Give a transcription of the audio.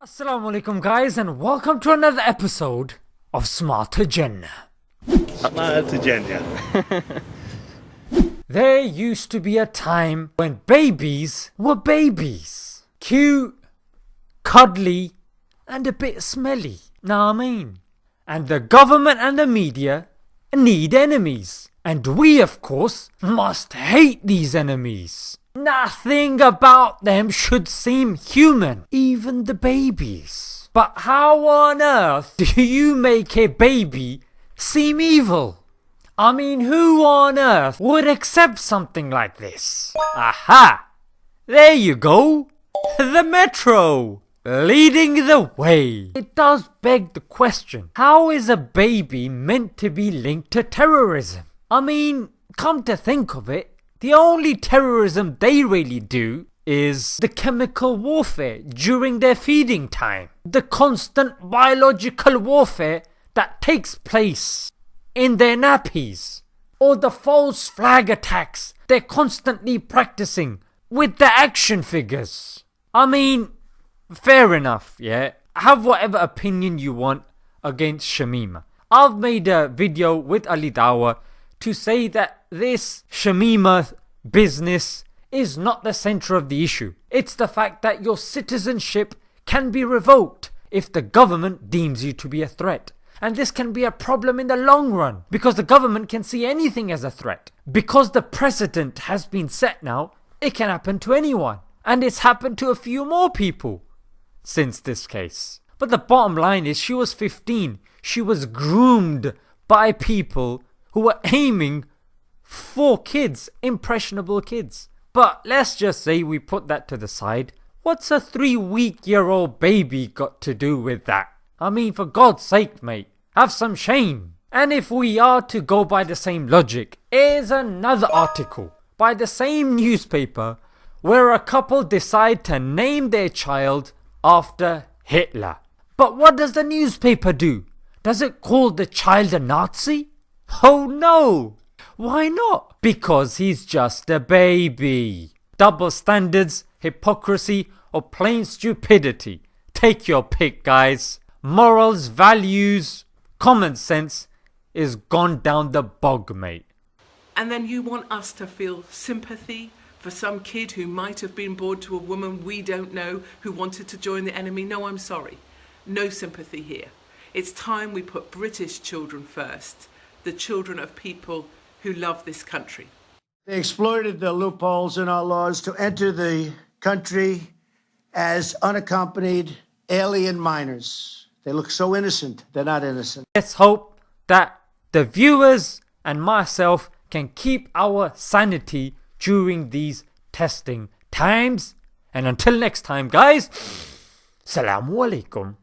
Assalamu alaikum guys and welcome to another episode of Smarter Jannah. Smarter Jannah. there used to be a time when babies were babies. Cute, cuddly, and a bit smelly. Know I mean? And the government and the media need enemies. And we, of course, must hate these enemies. Nothing about them should seem human, even the babies. But how on earth do you make a baby seem evil? I mean, who on earth would accept something like this? Aha! There you go! The Metro! Leading the way. It does beg the question, how is a baby meant to be linked to terrorism? I mean, come to think of it, the only terrorism they really do is the chemical warfare during their feeding time. The constant biological warfare that takes place in their nappies. Or the false flag attacks they're constantly practicing with the action figures. I mean, fair enough, yeah? Have whatever opinion you want against Shamima. I've made a video with Ali Dawah to say that this Shamima business is not the centre of the issue. It's the fact that your citizenship can be revoked if the government deems you to be a threat. And this can be a problem in the long run because the government can see anything as a threat. Because the precedent has been set now, it can happen to anyone. And it's happened to a few more people since this case. But the bottom line is she was 15. She was groomed by people who were aiming for kids, impressionable kids. But let's just say we put that to the side. What's a three week year old baby got to do with that? I mean, for God's sake, mate, have some shame. And if we are to go by the same logic, here's another article by the same newspaper where a couple decide to name their child after Hitler. But what does the newspaper do? Does it call the child a Nazi? Oh no! Why not? Because he's just a baby. Double standards, hypocrisy, or plain stupidity. Take your pick, guys. Morals, values, common sense is gone down the bog, mate. And then you want us to feel sympathy for some kid who might have been born to a woman we don't know who wanted to join the enemy? No, I'm sorry. No sympathy here. It's time we put British children first the children of people who love this country. They exploited the loopholes in our laws to enter the country as unaccompanied alien minors. They look so innocent, they're not innocent. Let's hope that the viewers and myself can keep our sanity during these testing times. And until next time, guys, Salamu Alaikum.